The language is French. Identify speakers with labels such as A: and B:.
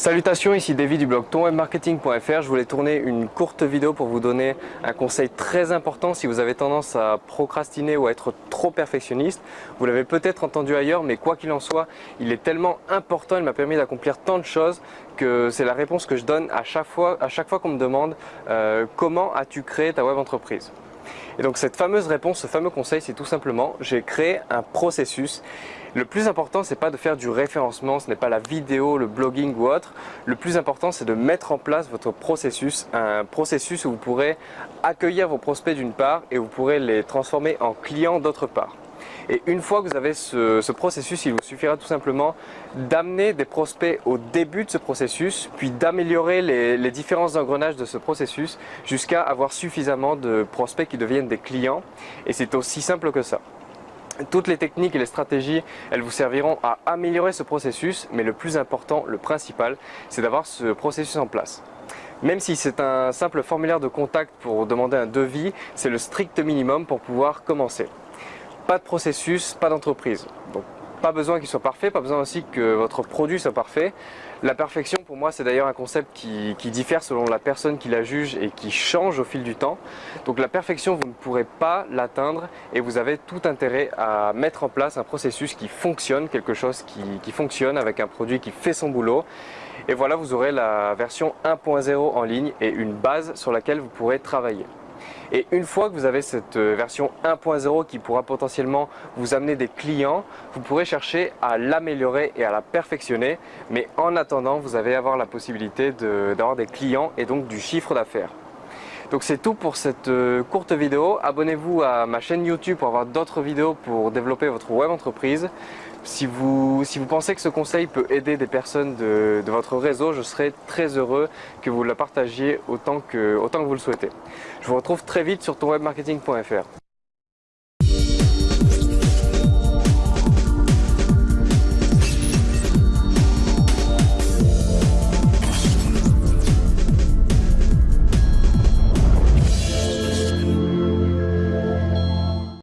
A: Salutations, ici David du blog tonwebmarketing.fr. Je voulais tourner une courte vidéo pour vous donner un conseil très important si vous avez tendance à procrastiner ou à être trop perfectionniste. Vous l'avez peut-être entendu ailleurs, mais quoi qu'il en soit, il est tellement important, il m'a permis d'accomplir tant de choses que c'est la réponse que je donne à chaque fois, fois qu'on me demande euh, comment as-tu créé ta web entreprise? Et donc cette fameuse réponse, ce fameux conseil, c'est tout simplement, j'ai créé un processus. Le plus important, ce n'est pas de faire du référencement, ce n'est pas la vidéo, le blogging ou autre. Le plus important, c'est de mettre en place votre processus, un processus où vous pourrez accueillir vos prospects d'une part et vous pourrez les transformer en clients d'autre part. Et une fois que vous avez ce, processus, il vous suffira tout simplement d'amener des prospects au début de ce processus, puis d'améliorer les, les différents engrenages de ce processus jusqu'à avoir suffisamment de prospects qui deviennent des clients. Et c'est aussi simple que ça. Toutes les techniques et les stratégies, elles vous serviront à améliorer ce processus, mais le plus important, le principal, c'est d'avoir ce processus en place. Même si c'est un simple formulaire de contact pour demander un devis, c'est le strict minimum pour pouvoir commencer pas de processus, pas d'entreprise. Donc pas besoin qu'il soit parfait, pas besoin aussi que votre produit soit parfait. La perfection pour moi c'est d'ailleurs un concept qui, diffère selon la personne qui la juge et qui change au fil du temps. Donc la perfection vous ne pourrez pas l'atteindre et vous avez tout intérêt à mettre en place un processus qui fonctionne, quelque chose qui, qui fonctionne avec un produit qui fait son boulot. Et voilà vous aurez la version 1.0 en ligne et une base sur laquelle vous pourrez travailler. Et une fois que vous avez cette euh, version 1.0 qui pourra potentiellement vous amener des clients, vous pourrez chercher à l'améliorer et à la perfectionner. Mais en attendant, vous allez avoir la possibilité d'avoir des clients et donc du chiffre d'affaires. Donc c'est tout pour cette euh, courte vidéo. Abonnez-vous à ma chaîne YouTube pour avoir d'autres vidéos pour développer votre web entreprise. Si vous, si vous pensez que ce conseil peut aider des personnes de, votre réseau, je serai très heureux que vous le partagiez autant que, autant que vous le souhaitez. Je vous retrouve très vite sur tonwebmarketing.fr.